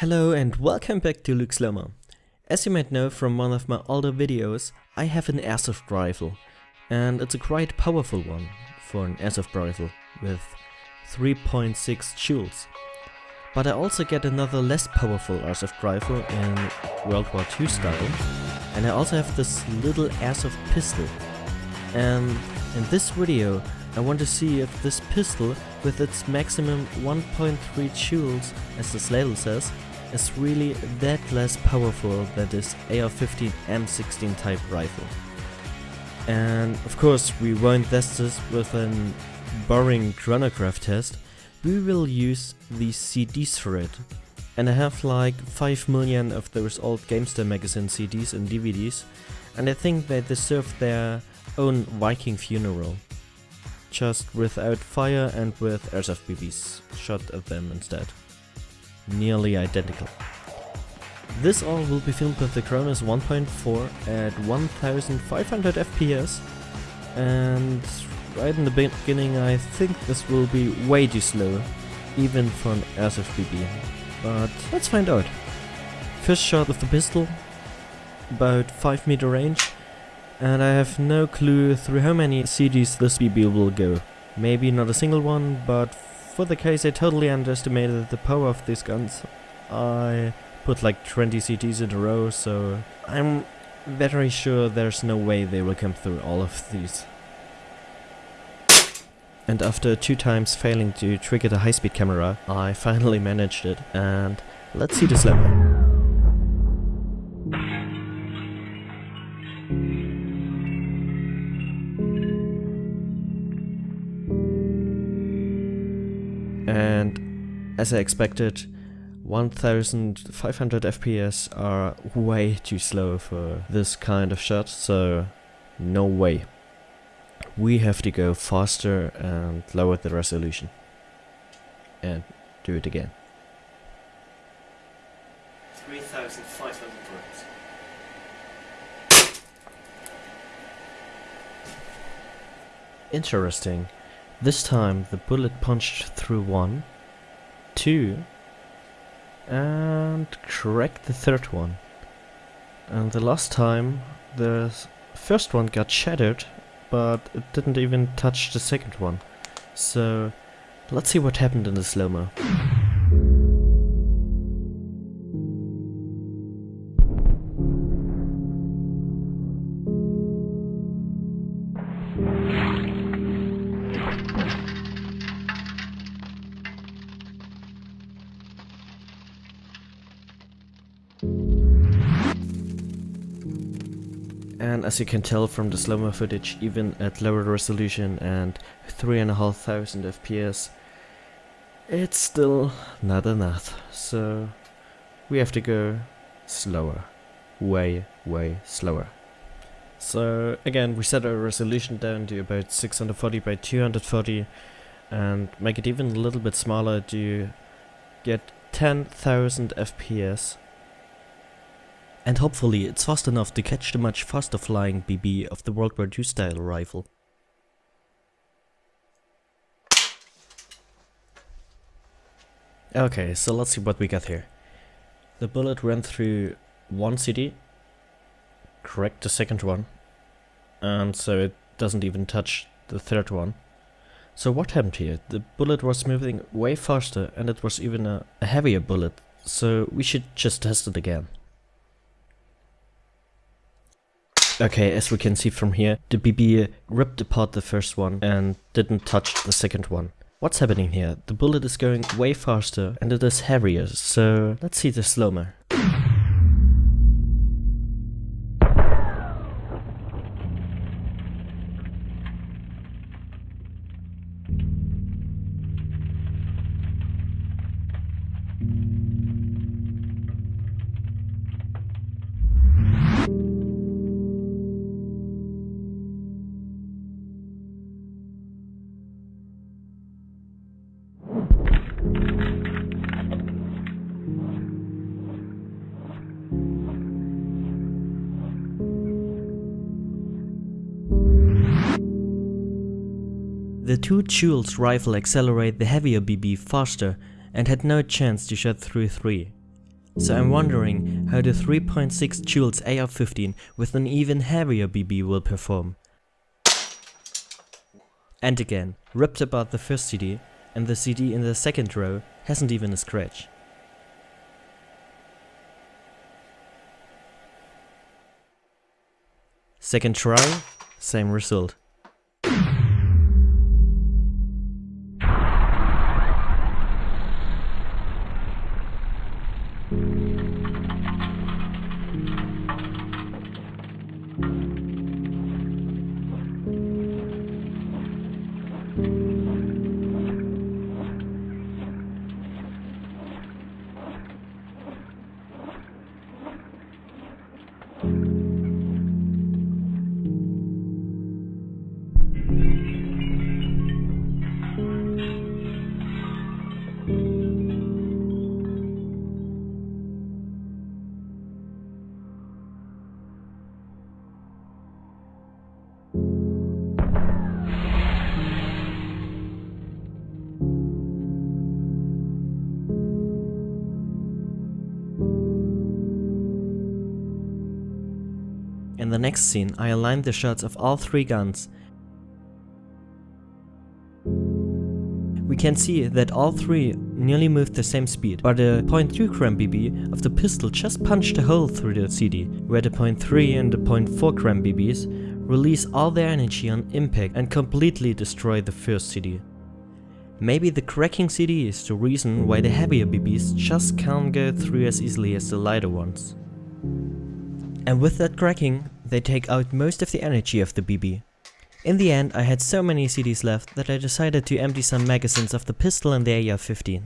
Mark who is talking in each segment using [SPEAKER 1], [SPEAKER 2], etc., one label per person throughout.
[SPEAKER 1] Hello and welcome back to Luke Slomer. As you might know from one of my older videos, I have an airsoft rifle and it's a quite powerful one for an airsoft rifle with 3.6 joules. But I also get another less powerful airsoft rifle in World War II style and I also have this little airsoft pistol. And in this video I want to see if this pistol with its maximum 1.3 joules as the label says is really that less powerful than this AR-15 M16 type rifle. And of course we won't test this with an boring chronograph test, we will use the CDs for it. And I have like 5 million of those old GameStar magazine CDs and DVDs and I think they deserve their own Viking funeral. Just without fire and with airsoft BBs shot at them instead nearly identical. This all will be filmed with the Chronos 1.4 at 1500 FPS and right in the beginning I think this will be way too slow, even for an airsoft BB. But let's find out. First shot with the pistol, about 5 meter range, and I have no clue through how many CDs this BB will go. Maybe not a single one, but for the case I totally underestimated the power of these guns. I put like 20 CDs in a row, so I'm very sure there's no way they will come through all of these. And after two times failing to trigger the high-speed camera, I finally managed it, and let's see this level. And as I expected 1500 FPS are way too slow for this kind of shot so no way. We have to go faster and lower the resolution and do it again. 3500 words. Interesting. This time the bullet punched through one, two, and cracked the third one. And the last time the first one got shattered, but it didn't even touch the second one. So let's see what happened in the slow-mo. And as you can tell from the slow-mo footage, even at lower resolution and 3500 FPS, it's still not enough. So we have to go slower. Way, way slower. So again, we set our resolution down to about 640 by 240 and make it even a little bit smaller to get 10,000 FPS and hopefully it's fast enough to catch the much faster flying BB of the World War II style rifle. Okay, so let's see what we got here. The bullet went through one CD, cracked the second one, and so it doesn't even touch the third one. So what happened here? The bullet was moving way faster and it was even a, a heavier bullet, so we should just test it again. Okay, as we can see from here, the BB uh, ripped apart the first one and didn't touch the second one. What's happening here? The bullet is going way faster and it is heavier, so let's see the slow-mo. The 2 joules rifle accelerate the heavier BB faster and had no chance to shot through 3. So I'm wondering how the 3.6 joules AR-15 with an even heavier BB will perform. And again, ripped apart the first CD, and the CD in the second row hasn't even a scratch. Second try, same result. The next scene, I aligned the shots of all three guns. We can see that all three nearly moved the same speed, but the 0.3 gram BB of the pistol just punched a hole through the CD, where the 0.3 and the 0.4 gram BBs release all their energy on impact and completely destroy the first CD. Maybe the cracking CD is the reason why the heavier BBs just can't go through as easily as the lighter ones. And with that cracking, they take out most of the energy of the BB. In the end, I had so many CDs left that I decided to empty some magazines of the pistol and the AR-15.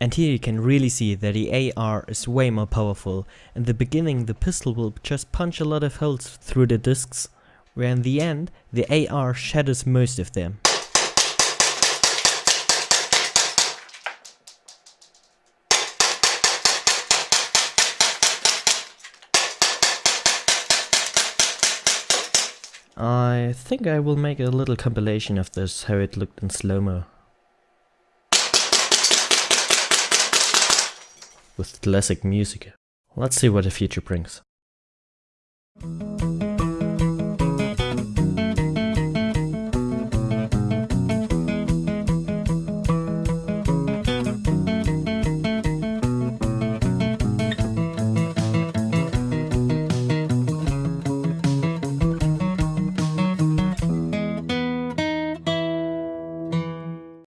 [SPEAKER 1] And here you can really see that the AR is way more powerful. In the beginning the pistol will just punch a lot of holes through the discs, where in the end the AR shatters most of them. I think I will make a little compilation of this, how it looked in slow-mo. With classic music. Let's see what the future brings.